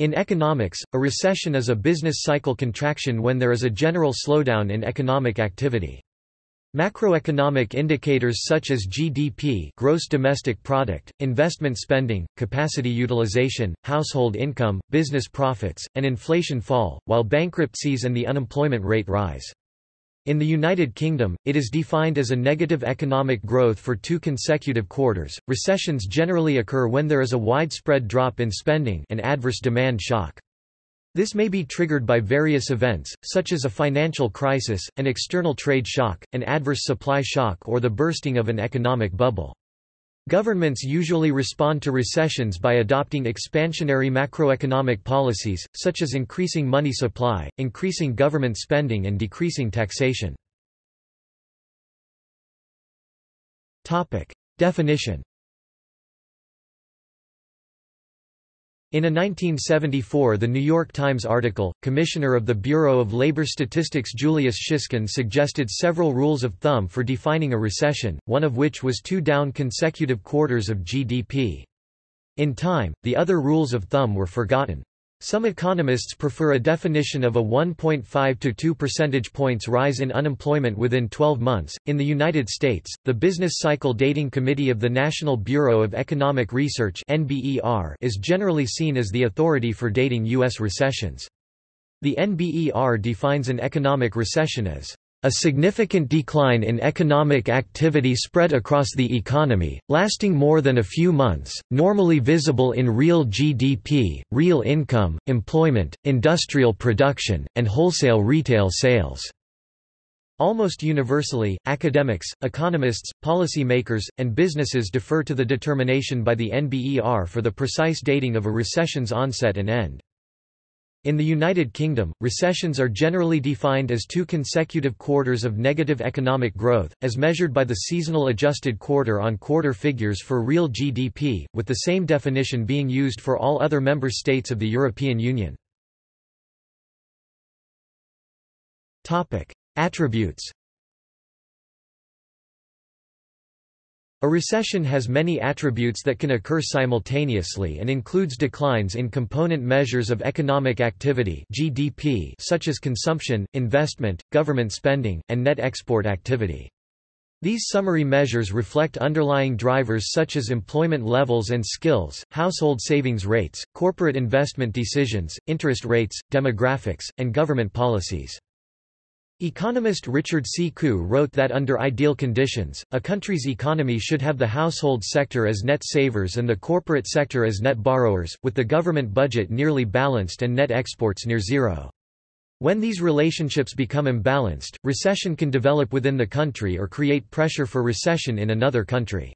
In economics, a recession is a business cycle contraction when there is a general slowdown in economic activity. Macroeconomic indicators such as GDP gross domestic product, investment spending, capacity utilization, household income, business profits, and inflation fall, while bankruptcies and the unemployment rate rise. In the United Kingdom, it is defined as a negative economic growth for two consecutive quarters. Recessions generally occur when there is a widespread drop in spending an adverse demand shock. This may be triggered by various events, such as a financial crisis, an external trade shock, an adverse supply shock or the bursting of an economic bubble. Governments usually respond to recessions by adopting expansionary macroeconomic policies, such as increasing money supply, increasing government spending and decreasing taxation. Definition In a 1974 The New York Times article, Commissioner of the Bureau of Labor Statistics Julius Shiskin suggested several rules of thumb for defining a recession, one of which was two down consecutive quarters of GDP. In time, the other rules of thumb were forgotten. Some economists prefer a definition of a 1.5 to 2 percentage points rise in unemployment within 12 months. In the United States, the Business Cycle Dating Committee of the National Bureau of Economic Research (NBER) is generally seen as the authority for dating US recessions. The NBER defines an economic recession as a significant decline in economic activity spread across the economy, lasting more than a few months, normally visible in real GDP, real income, employment, industrial production, and wholesale retail sales. Almost universally, academics, economists, policymakers, and businesses defer to the determination by the NBER for the precise dating of a recession's onset and end. In the United Kingdom, recessions are generally defined as two consecutive quarters of negative economic growth, as measured by the seasonal adjusted quarter-on-quarter figures for real GDP, with the same definition being used for all other member states of the European Union. Attributes A recession has many attributes that can occur simultaneously and includes declines in component measures of economic activity GDP such as consumption, investment, government spending, and net export activity. These summary measures reflect underlying drivers such as employment levels and skills, household savings rates, corporate investment decisions, interest rates, demographics, and government policies. Economist Richard C. Koo wrote that under ideal conditions, a country's economy should have the household sector as net savers and the corporate sector as net borrowers, with the government budget nearly balanced and net exports near zero. When these relationships become imbalanced, recession can develop within the country or create pressure for recession in another country.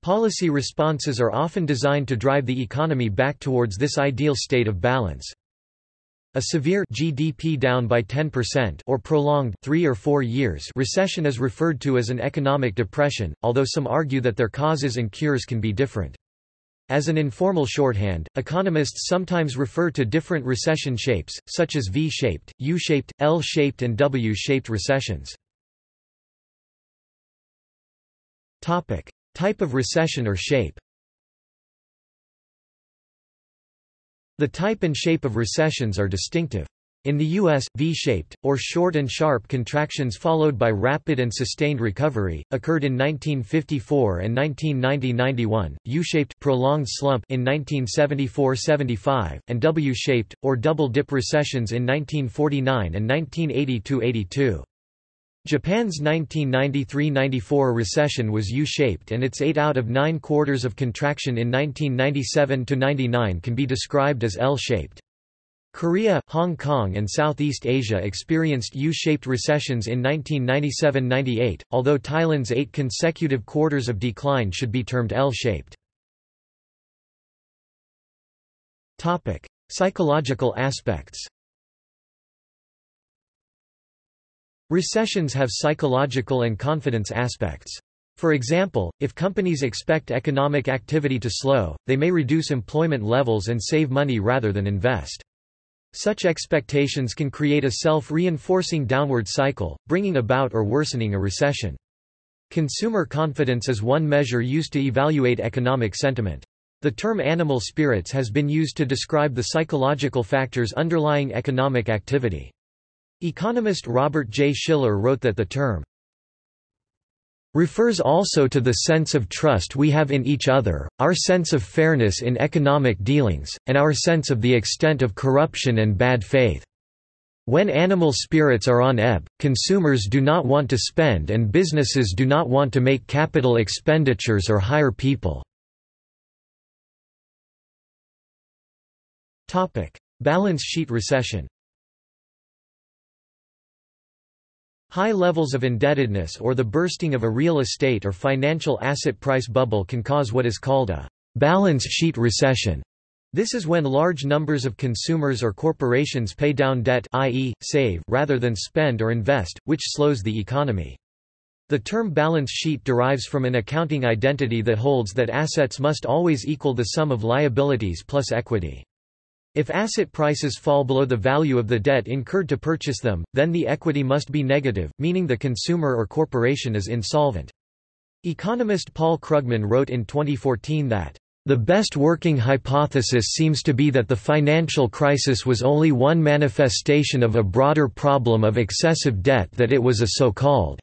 Policy responses are often designed to drive the economy back towards this ideal state of balance. A severe GDP down by 10% or prolonged 3 or 4 years recession is referred to as an economic depression, although some argue that their causes and cures can be different. As an informal shorthand, economists sometimes refer to different recession shapes, such as V-shaped, U-shaped, L-shaped and W-shaped recessions. Topic: Type of recession or shape The type and shape of recessions are distinctive. In the U.S., V-shaped, or short and sharp contractions followed by rapid and sustained recovery, occurred in 1954 and 1990–91, U-shaped prolonged slump in 1974–75, and W-shaped, or double-dip recessions in 1949 and 1980–82. Japan's 1993–94 recession was U-shaped and its 8 out of 9 quarters of contraction in 1997–99 can be described as L-shaped. Korea, Hong Kong and Southeast Asia experienced U-shaped recessions in 1997–98, although Thailand's eight consecutive quarters of decline should be termed L-shaped. Psychological aspects Recessions have psychological and confidence aspects. For example, if companies expect economic activity to slow, they may reduce employment levels and save money rather than invest. Such expectations can create a self-reinforcing downward cycle, bringing about or worsening a recession. Consumer confidence is one measure used to evaluate economic sentiment. The term animal spirits has been used to describe the psychological factors underlying economic activity. Economist Robert J. Shiller wrote that the term refers also to the sense of trust we have in each other, our sense of fairness in economic dealings, and our sense of the extent of corruption and bad faith. When animal spirits are on ebb, consumers do not want to spend and businesses do not want to make capital expenditures or hire people. Balance sheet recession High levels of indebtedness or the bursting of a real estate or financial asset price bubble can cause what is called a balance sheet recession. This is when large numbers of consumers or corporations pay down debt i.e., save rather than spend or invest, which slows the economy. The term balance sheet derives from an accounting identity that holds that assets must always equal the sum of liabilities plus equity. If asset prices fall below the value of the debt incurred to purchase them, then the equity must be negative, meaning the consumer or corporation is insolvent. Economist Paul Krugman wrote in 2014 that the best working hypothesis seems to be that the financial crisis was only one manifestation of a broader problem of excessive debt that it was a so-called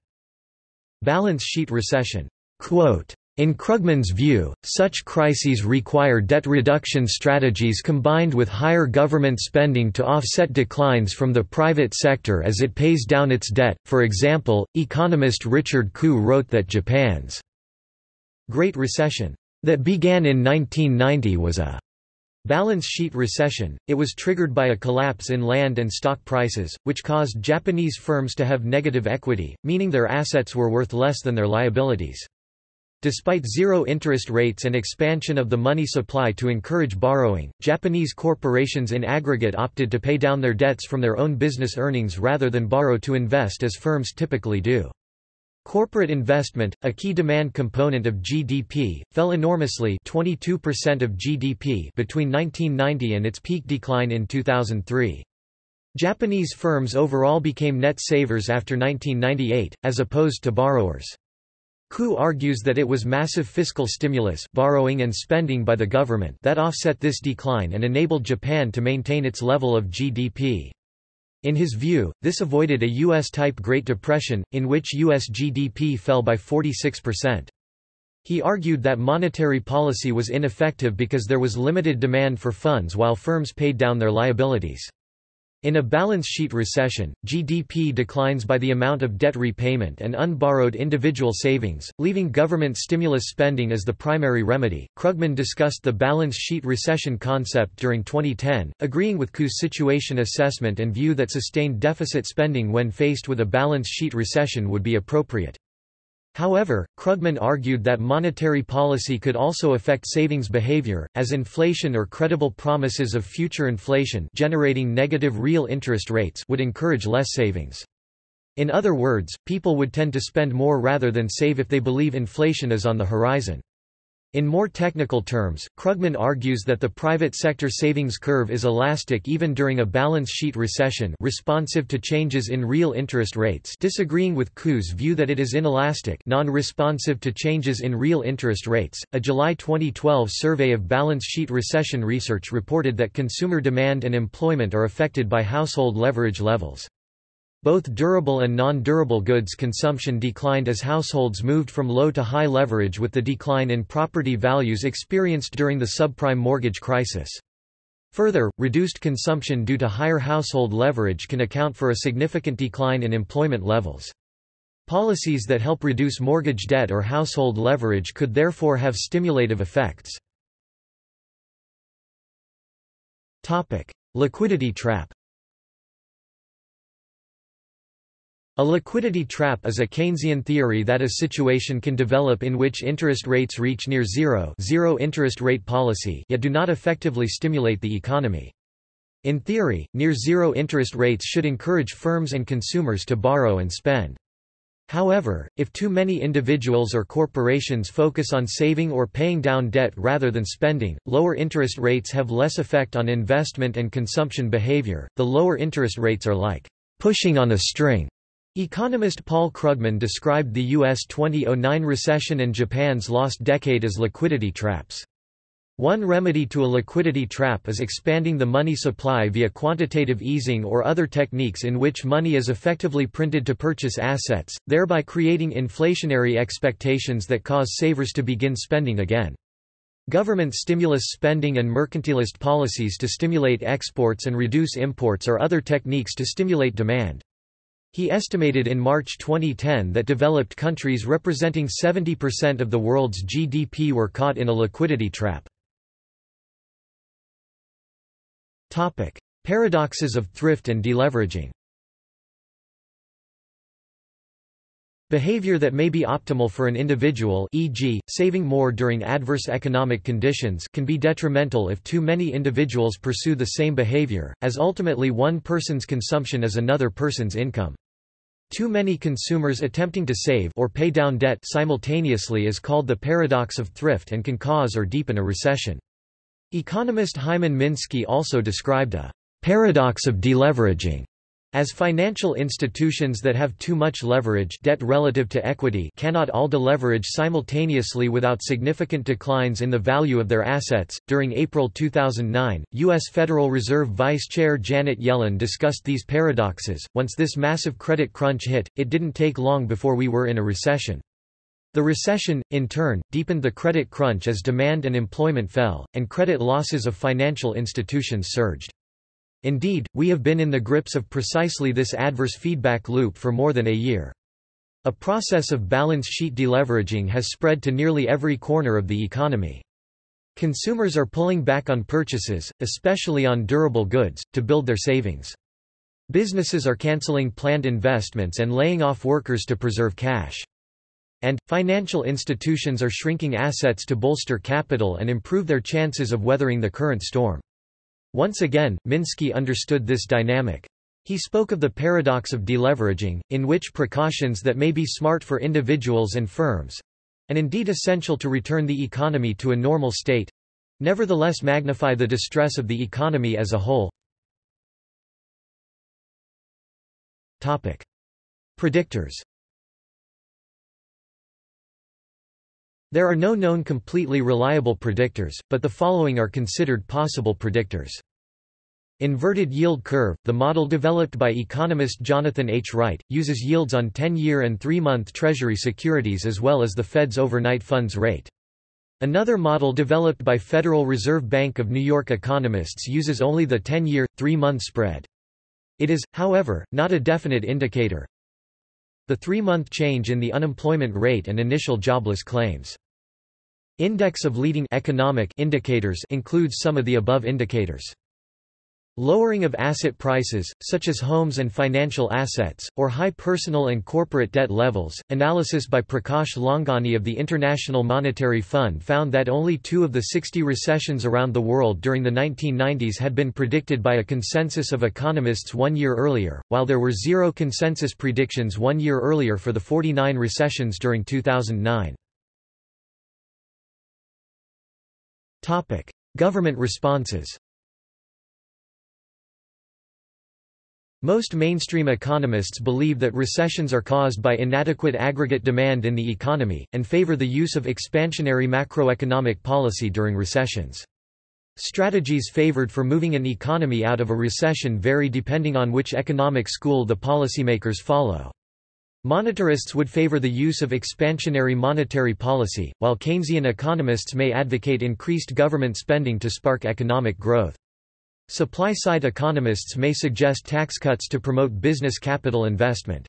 balance sheet recession. Quote, in Krugman's view, such crises require debt reduction strategies combined with higher government spending to offset declines from the private sector as it pays down its debt. For example, economist Richard Koo wrote that Japan's Great Recession that began in 1990 was a balance sheet recession. It was triggered by a collapse in land and stock prices, which caused Japanese firms to have negative equity, meaning their assets were worth less than their liabilities. Despite zero interest rates and expansion of the money supply to encourage borrowing, Japanese corporations in aggregate opted to pay down their debts from their own business earnings rather than borrow to invest as firms typically do. Corporate investment, a key demand component of GDP, fell enormously 22% of GDP between 1990 and its peak decline in 2003. Japanese firms overall became net savers after 1998, as opposed to borrowers. Koo argues that it was massive fiscal stimulus borrowing and spending by the government that offset this decline and enabled Japan to maintain its level of GDP. In his view, this avoided a U.S.-type Great Depression, in which U.S. GDP fell by 46%. He argued that monetary policy was ineffective because there was limited demand for funds while firms paid down their liabilities. In a balance sheet recession, GDP declines by the amount of debt repayment and unborrowed individual savings, leaving government stimulus spending as the primary remedy. Krugman discussed the balance sheet recession concept during 2010, agreeing with Koo's situation assessment and view that sustained deficit spending when faced with a balance sheet recession would be appropriate. However, Krugman argued that monetary policy could also affect savings behavior, as inflation or credible promises of future inflation generating negative real interest rates would encourage less savings. In other words, people would tend to spend more rather than save if they believe inflation is on the horizon. In more technical terms, Krugman argues that the private sector savings curve is elastic even during a balance sheet recession responsive to changes in real interest rates disagreeing with Koo's view that it is inelastic non-responsive to changes in real interest rates. A July 2012 survey of balance sheet recession research reported that consumer demand and employment are affected by household leverage levels. Both durable and non-durable goods consumption declined as households moved from low to high leverage with the decline in property values experienced during the subprime mortgage crisis. Further, reduced consumption due to higher household leverage can account for a significant decline in employment levels. Policies that help reduce mortgage debt or household leverage could therefore have stimulative effects. Liquidity trap A liquidity trap is a Keynesian theory that a situation can develop in which interest rates reach near zero, zero interest rate policy yet do not effectively stimulate the economy. In theory, near zero interest rates should encourage firms and consumers to borrow and spend. However, if too many individuals or corporations focus on saving or paying down debt rather than spending, lower interest rates have less effect on investment and consumption behavior. The lower interest rates are like pushing on a string Economist Paul Krugman described the U.S. 2009 recession and Japan's lost decade as liquidity traps. One remedy to a liquidity trap is expanding the money supply via quantitative easing or other techniques in which money is effectively printed to purchase assets, thereby creating inflationary expectations that cause savers to begin spending again. Government stimulus spending and mercantilist policies to stimulate exports and reduce imports are other techniques to stimulate demand. He estimated in March 2010 that developed countries representing 70% of the world's GDP were caught in a liquidity trap. Topic: Paradoxes of thrift and deleveraging. Behavior that may be optimal for an individual e.g., saving more during adverse economic conditions can be detrimental if too many individuals pursue the same behavior, as ultimately one person's consumption is another person's income. Too many consumers attempting to save or pay down debt simultaneously is called the paradox of thrift and can cause or deepen a recession. Economist Hyman Minsky also described a paradox of deleveraging as financial institutions that have too much leverage debt relative to equity cannot all deleverage simultaneously without significant declines in the value of their assets. During April 2009, U.S. Federal Reserve Vice Chair Janet Yellen discussed these paradoxes. Once this massive credit crunch hit, it didn't take long before we were in a recession. The recession, in turn, deepened the credit crunch as demand and employment fell, and credit losses of financial institutions surged. Indeed, we have been in the grips of precisely this adverse feedback loop for more than a year. A process of balance sheet deleveraging has spread to nearly every corner of the economy. Consumers are pulling back on purchases, especially on durable goods, to build their savings. Businesses are canceling planned investments and laying off workers to preserve cash. And, financial institutions are shrinking assets to bolster capital and improve their chances of weathering the current storm. Once again, Minsky understood this dynamic. He spoke of the paradox of deleveraging, in which precautions that may be smart for individuals and firms—and indeed essential to return the economy to a normal state—nevertheless magnify the distress of the economy as a whole. Predictors There are no known completely reliable predictors, but the following are considered possible predictors. Inverted yield curve, the model developed by economist Jonathan H. Wright, uses yields on 10-year and 3-month Treasury securities as well as the Fed's overnight funds rate. Another model developed by Federal Reserve Bank of New York economists uses only the 10-year, 3-month spread. It is, however, not a definite indicator. The three-month change in the unemployment rate and initial jobless claims. Index of leading economic indicators includes some of the above indicators. Lowering of asset prices, such as homes and financial assets, or high personal and corporate debt levels. Analysis by Prakash Loungani of the International Monetary Fund found that only two of the 60 recessions around the world during the 1990s had been predicted by a consensus of economists one year earlier, while there were zero consensus predictions one year earlier for the 49 recessions during 2009. Government responses Most mainstream economists believe that recessions are caused by inadequate aggregate demand in the economy, and favor the use of expansionary macroeconomic policy during recessions. Strategies favored for moving an economy out of a recession vary depending on which economic school the policymakers follow. Monetarists would favor the use of expansionary monetary policy, while Keynesian economists may advocate increased government spending to spark economic growth. Supply-side economists may suggest tax cuts to promote business capital investment.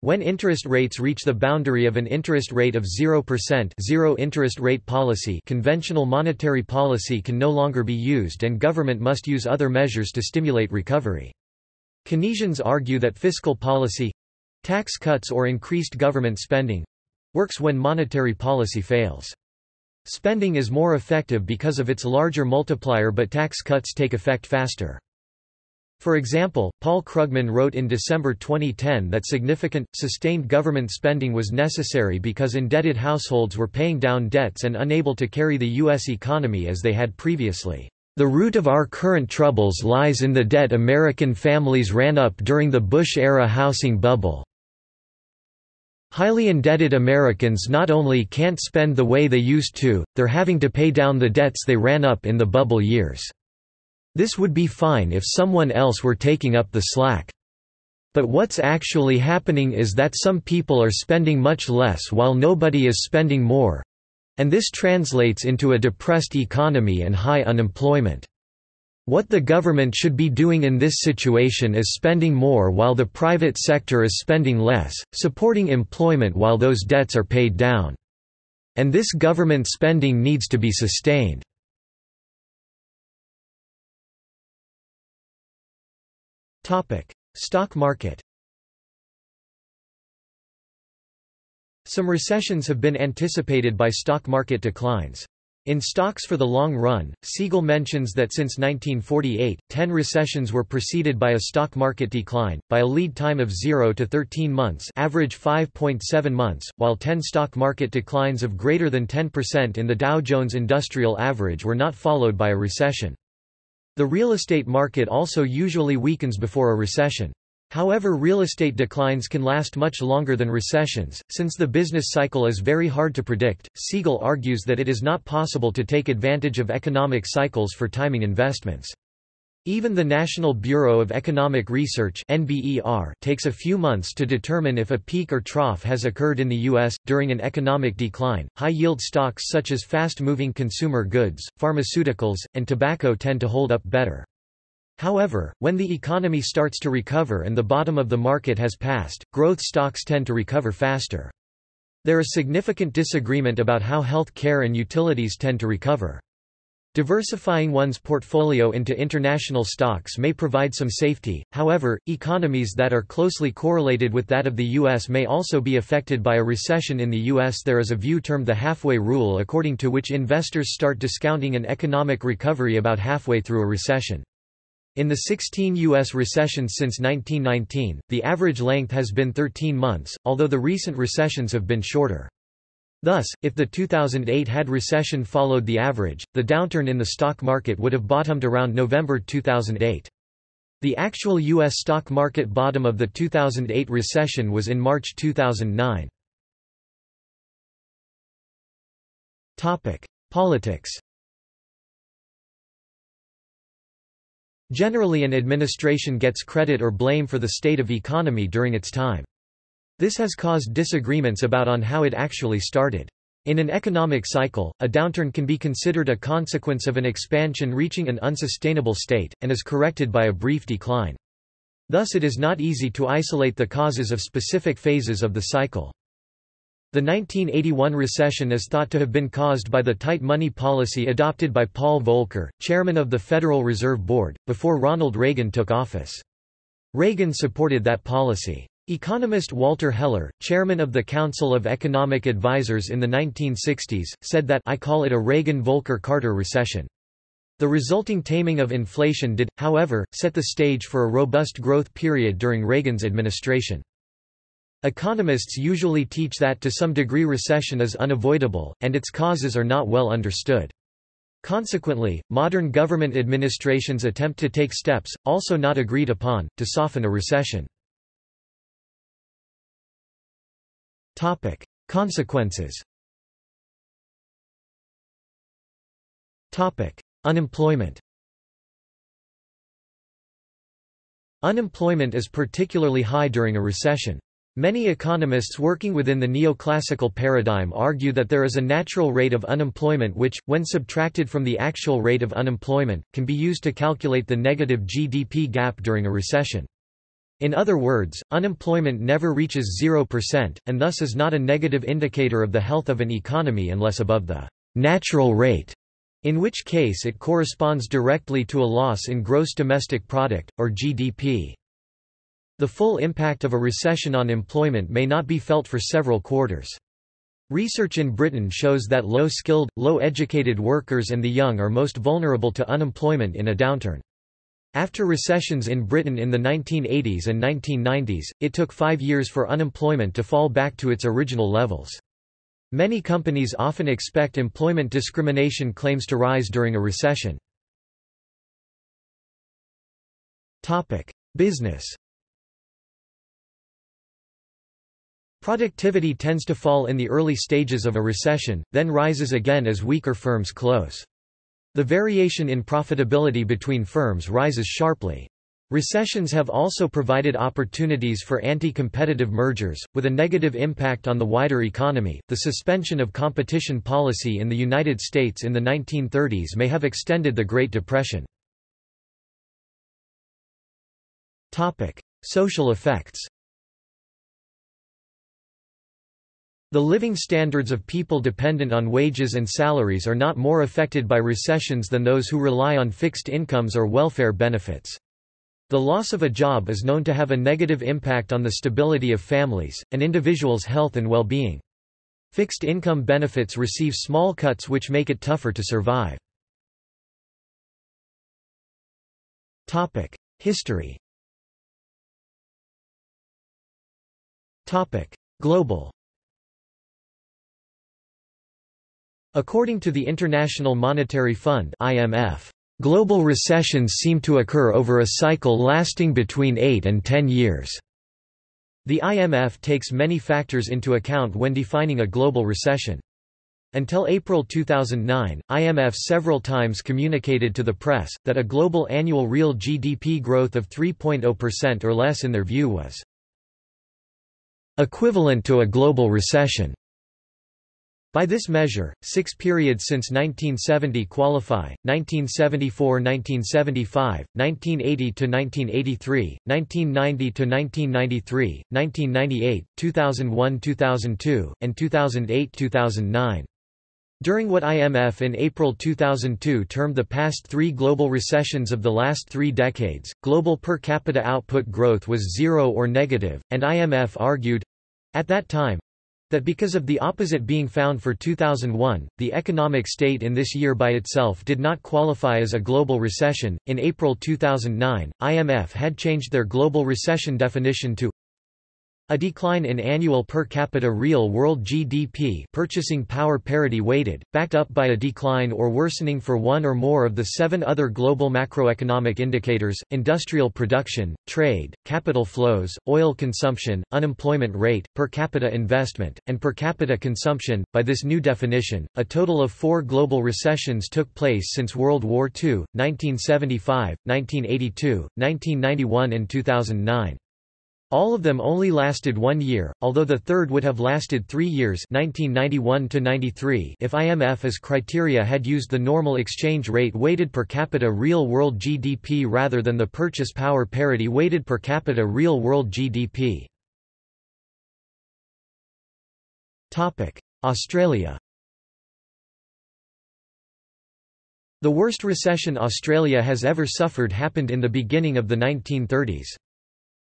When interest rates reach the boundary of an interest rate of 0% zero interest rate policy conventional monetary policy can no longer be used and government must use other measures to stimulate recovery. Keynesians argue that fiscal policy—tax cuts or increased government spending—works when monetary policy fails. Spending is more effective because of its larger multiplier but tax cuts take effect faster. For example, Paul Krugman wrote in December 2010 that significant, sustained government spending was necessary because indebted households were paying down debts and unable to carry the U.S. economy as they had previously. The root of our current troubles lies in the debt American families ran up during the Bush-era housing bubble. Highly indebted Americans not only can't spend the way they used to, they're having to pay down the debts they ran up in the bubble years. This would be fine if someone else were taking up the slack. But what's actually happening is that some people are spending much less while nobody is spending more and this translates into a depressed economy and high unemployment. What the government should be doing in this situation is spending more while the private sector is spending less, supporting employment while those debts are paid down. And this government spending needs to be sustained. Stock market Some recessions have been anticipated by stock market declines. In Stocks for the Long Run, Siegel mentions that since 1948, 10 recessions were preceded by a stock market decline, by a lead time of 0 to 13 months average 5.7 months, while 10 stock market declines of greater than 10% in the Dow Jones Industrial Average were not followed by a recession. The real estate market also usually weakens before a recession. However real estate declines can last much longer than recessions, since the business cycle is very hard to predict. Siegel argues that it is not possible to take advantage of economic cycles for timing investments. Even the National Bureau of Economic Research (NBER) takes a few months to determine if a peak or trough has occurred in the US during an economic decline. High-yield stocks such as fast-moving consumer goods, pharmaceuticals, and tobacco tend to hold up better. However, when the economy starts to recover and the bottom of the market has passed, growth stocks tend to recover faster. There is significant disagreement about how health care and utilities tend to recover. Diversifying one's portfolio into international stocks may provide some safety, however, economies that are closely correlated with that of the U.S. may also be affected by a recession in the U.S. There is a view termed the halfway rule according to which investors start discounting an economic recovery about halfway through a recession. In the 16 U.S. recessions since 1919, the average length has been 13 months, although the recent recessions have been shorter. Thus, if the 2008 had recession followed the average, the downturn in the stock market would have bottomed around November 2008. The actual U.S. stock market bottom of the 2008 recession was in March 2009. Politics Generally an administration gets credit or blame for the state of economy during its time. This has caused disagreements about on how it actually started. In an economic cycle, a downturn can be considered a consequence of an expansion reaching an unsustainable state, and is corrected by a brief decline. Thus it is not easy to isolate the causes of specific phases of the cycle. The 1981 recession is thought to have been caused by the tight money policy adopted by Paul Volcker, chairman of the Federal Reserve Board, before Ronald Reagan took office. Reagan supported that policy. Economist Walter Heller, chairman of the Council of Economic Advisers in the 1960s, said that I call it a Reagan-Volcker-Carter recession. The resulting taming of inflation did, however, set the stage for a robust growth period during Reagan's administration. Economists usually teach that to some degree recession is unavoidable, and its causes are not well understood. Consequently, modern government administrations attempt to take steps, also not agreed upon, to soften a recession. Consequences Unemployment Unemployment is particularly high during a recession. Many economists working within the neoclassical paradigm argue that there is a natural rate of unemployment which, when subtracted from the actual rate of unemployment, can be used to calculate the negative GDP gap during a recession. In other words, unemployment never reaches 0%, and thus is not a negative indicator of the health of an economy unless above the natural rate, in which case it corresponds directly to a loss in gross domestic product, or GDP. The full impact of a recession on employment may not be felt for several quarters. Research in Britain shows that low-skilled, low-educated workers and the young are most vulnerable to unemployment in a downturn. After recessions in Britain in the 1980s and 1990s, it took five years for unemployment to fall back to its original levels. Many companies often expect employment discrimination claims to rise during a recession. Business Productivity tends to fall in the early stages of a recession, then rises again as weaker firms close. The variation in profitability between firms rises sharply. Recessions have also provided opportunities for anti-competitive mergers, with a negative impact on the wider economy. The suspension of competition policy in the United States in the 1930s may have extended the Great Depression. Topic: Social effects. The living standards of people dependent on wages and salaries are not more affected by recessions than those who rely on fixed incomes or welfare benefits. The loss of a job is known to have a negative impact on the stability of families, and individuals' health and well-being. Fixed income benefits receive small cuts which make it tougher to survive. History Global According to the International Monetary Fund IMF, Global recessions seem to occur over a cycle lasting between 8 and 10 years. The IMF takes many factors into account when defining a global recession. Until April 2009, IMF several times communicated to the press, that a global annual real GDP growth of 3.0% or less in their view was equivalent to a global recession. By this measure, six periods since 1970 qualify, 1974–1975, 1980–1983, 1990–1993, 1998, 2001–2002, and 2008–2009. During what IMF in April 2002 termed the past three global recessions of the last three decades, global per capita output growth was zero or negative, and IMF argued—at that time, that because of the opposite being found for 2001, the economic state in this year by itself did not qualify as a global recession. In April 2009, IMF had changed their global recession definition to a decline in annual per capita real world GDP purchasing power parity weighted, backed up by a decline or worsening for one or more of the seven other global macroeconomic indicators, industrial production, trade, capital flows, oil consumption, unemployment rate, per capita investment, and per capita consumption. By this new definition, a total of four global recessions took place since World War II, 1975, 1982, 1991 and 2009. All of them only lasted one year, although the third would have lasted three years 1991 if IMF as criteria had used the normal exchange rate weighted per capita real world GDP rather than the purchase power parity weighted per capita real world GDP. Australia The worst recession Australia has ever suffered happened in the beginning of the 1930s.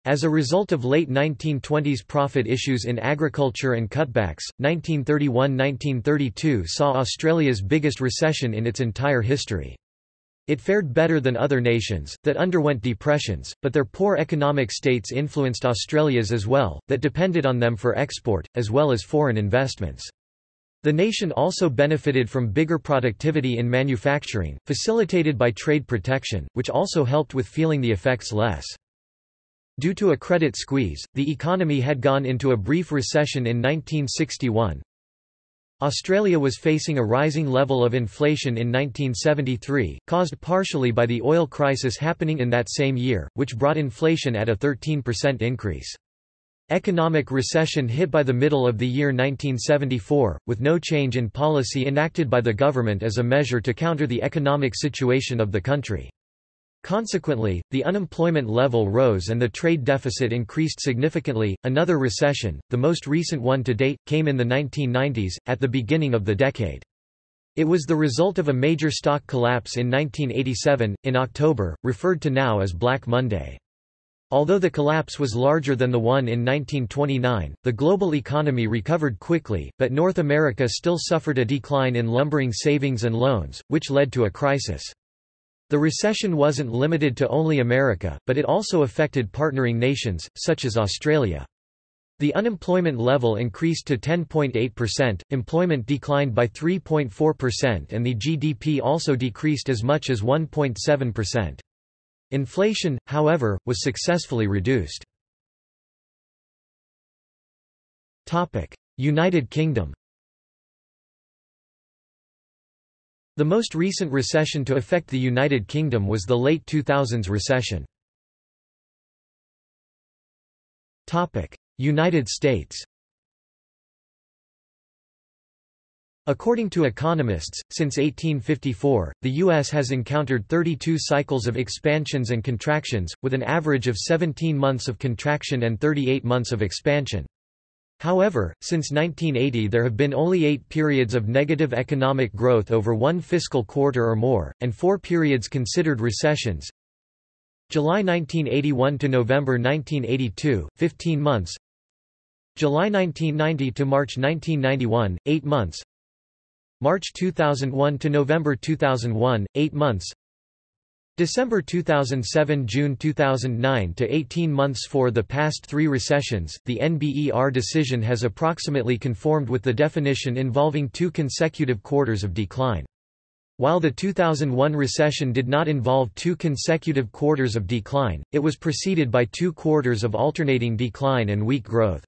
As a result of late 1920s profit issues in agriculture and cutbacks, 1931–1932 saw Australia's biggest recession in its entire history. It fared better than other nations, that underwent depressions, but their poor economic states influenced Australia's as well, that depended on them for export, as well as foreign investments. The nation also benefited from bigger productivity in manufacturing, facilitated by trade protection, which also helped with feeling the effects less. Due to a credit squeeze, the economy had gone into a brief recession in 1961. Australia was facing a rising level of inflation in 1973, caused partially by the oil crisis happening in that same year, which brought inflation at a 13% increase. Economic recession hit by the middle of the year 1974, with no change in policy enacted by the government as a measure to counter the economic situation of the country. Consequently, the unemployment level rose and the trade deficit increased significantly. Another recession, the most recent one to date, came in the 1990s, at the beginning of the decade. It was the result of a major stock collapse in 1987, in October, referred to now as Black Monday. Although the collapse was larger than the one in 1929, the global economy recovered quickly, but North America still suffered a decline in lumbering savings and loans, which led to a crisis. The recession wasn't limited to only America, but it also affected partnering nations, such as Australia. The unemployment level increased to 10.8%, employment declined by 3.4% and the GDP also decreased as much as 1.7%. Inflation, however, was successfully reduced. United Kingdom The most recent recession to affect the United Kingdom was the late 2000s recession. United States According to economists, since 1854, the U.S. has encountered 32 cycles of expansions and contractions, with an average of 17 months of contraction and 38 months of expansion. However, since 1980 there have been only eight periods of negative economic growth over one fiscal quarter or more, and four periods considered recessions. July 1981 to November 1982, 15 months. July 1990 to March 1991, 8 months. March 2001 to November 2001, 8 months December 2007 June 2009 to 18 months for the past three recessions, the NBER decision has approximately conformed with the definition involving two consecutive quarters of decline. While the 2001 recession did not involve two consecutive quarters of decline, it was preceded by two quarters of alternating decline and weak growth.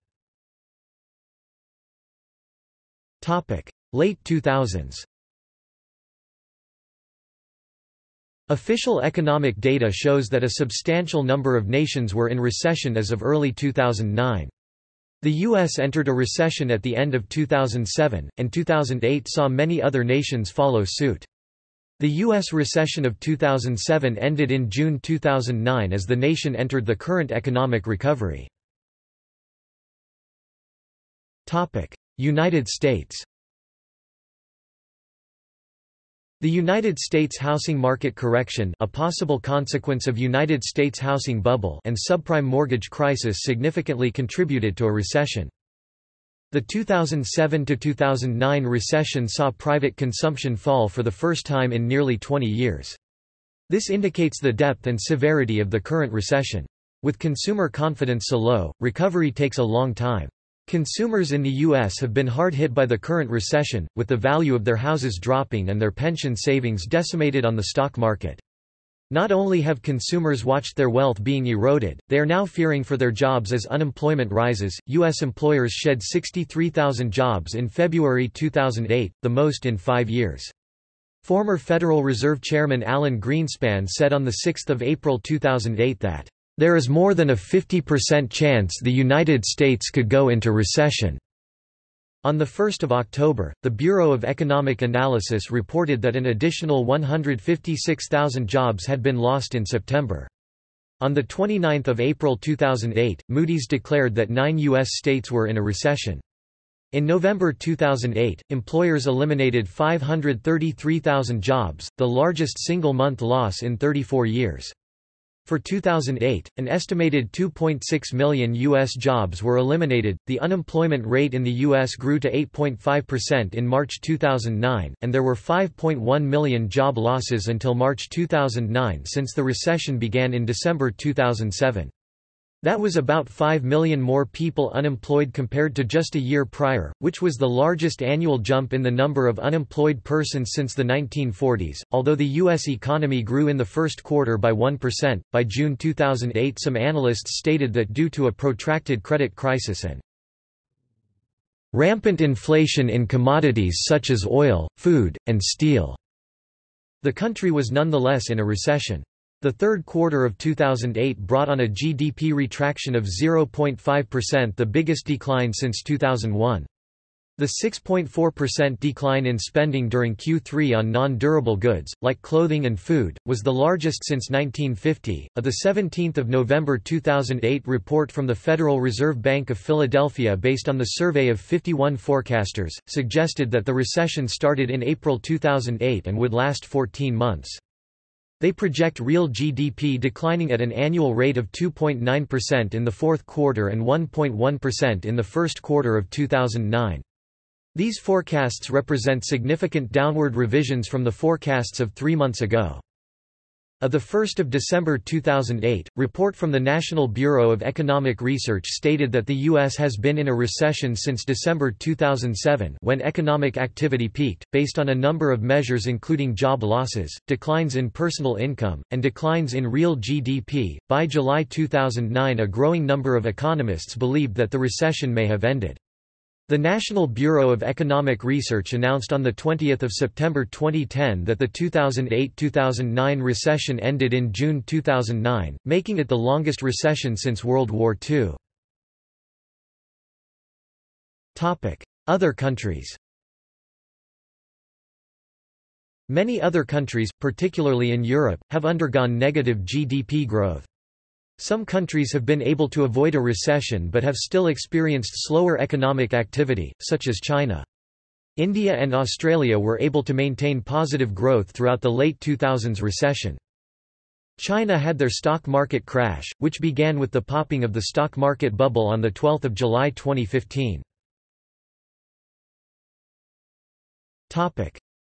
Late 2000s Official economic data shows that a substantial number of nations were in recession as of early 2009. The U.S. entered a recession at the end of 2007, and 2008 saw many other nations follow suit. The U.S. recession of 2007 ended in June 2009 as the nation entered the current economic recovery. United States The United States housing market correction a possible consequence of United States housing bubble and subprime mortgage crisis significantly contributed to a recession. The 2007–2009 recession saw private consumption fall for the first time in nearly 20 years. This indicates the depth and severity of the current recession. With consumer confidence so low, recovery takes a long time. Consumers in the U.S. have been hard hit by the current recession, with the value of their houses dropping and their pension savings decimated on the stock market. Not only have consumers watched their wealth being eroded, they are now fearing for their jobs as unemployment rises. U.S. employers shed 63,000 jobs in February 2008, the most in five years. Former Federal Reserve Chairman Alan Greenspan said on 6 April 2008 that there is more than a 50% chance the United States could go into recession. On 1 October, the Bureau of Economic Analysis reported that an additional 156,000 jobs had been lost in September. On 29 April 2008, Moody's declared that nine U.S. states were in a recession. In November 2008, employers eliminated 533,000 jobs, the largest single-month loss in 34 years. For 2008, an estimated 2.6 million U.S. jobs were eliminated. The unemployment rate in the U.S. grew to 8.5% in March 2009, and there were 5.1 million job losses until March 2009 since the recession began in December 2007. That was about 5 million more people unemployed compared to just a year prior, which was the largest annual jump in the number of unemployed persons since the 1940s. Although the U.S. economy grew in the first quarter by 1%, by June 2008 some analysts stated that due to a protracted credit crisis and rampant inflation in commodities such as oil, food, and steel, the country was nonetheless in a recession. The third quarter of 2008 brought on a GDP retraction of 0.5% the biggest decline since 2001. The 6.4% decline in spending during Q3 on non-durable goods, like clothing and food, was the largest since 1950. A 17 November 2008 report from the Federal Reserve Bank of Philadelphia based on the survey of 51 forecasters, suggested that the recession started in April 2008 and would last 14 months. They project real GDP declining at an annual rate of 2.9% in the fourth quarter and 1.1% in the first quarter of 2009. These forecasts represent significant downward revisions from the forecasts of three months ago. A 1 December 2008, report from the National Bureau of Economic Research stated that the U.S. has been in a recession since December 2007 when economic activity peaked, based on a number of measures including job losses, declines in personal income, and declines in real GDP. By July 2009 a growing number of economists believed that the recession may have ended. The National Bureau of Economic Research announced on 20 September 2010 that the 2008–2009 recession ended in June 2009, making it the longest recession since World War II. Other countries Many other countries, particularly in Europe, have undergone negative GDP growth. Some countries have been able to avoid a recession but have still experienced slower economic activity, such as China. India and Australia were able to maintain positive growth throughout the late 2000s recession. China had their stock market crash, which began with the popping of the stock market bubble on 12 July 2015.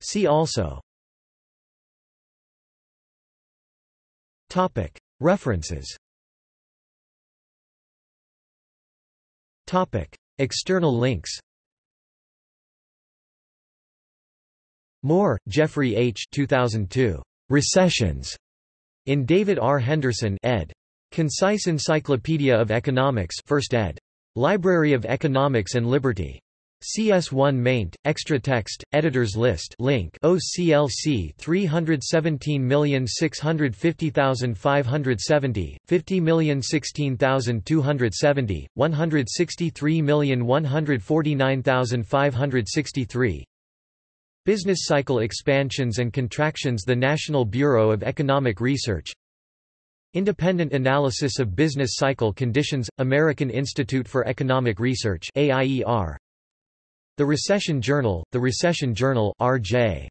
See also References External links. Moore, Geoffrey H. 2002. Recessions. In David R. Henderson ed. Concise Encyclopedia of Economics, First ed. Library of Economics and Liberty. CS1 maint, extra text, editors list link OCLC 317650570, 50016270, 163149563 Business cycle expansions and contractions The National Bureau of Economic Research. Independent Analysis of Business Cycle Conditions, American Institute for Economic Research AIER, the Recession Journal, The Recession Journal R.J.